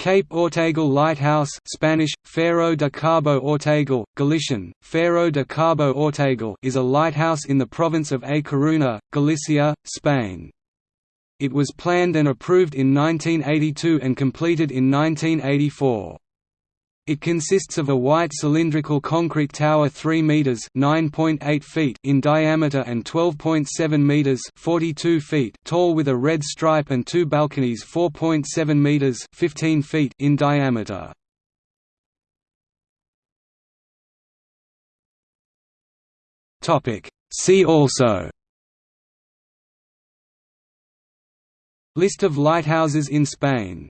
Cape Ortegal Lighthouse Spanish, Faro de Cabo Ortegal, Galician, Faro de Cabo Ortegal is a lighthouse in the province of A Coruña, Galicia, Spain. It was planned and approved in 1982 and completed in 1984. It consists of a white cylindrical concrete tower 3 meters (9.8 feet) in diameter and 12.7 meters (42 feet) tall with a red stripe and two balconies 4.7 meters (15 feet) in diameter. Topic: See also List of lighthouses in Spain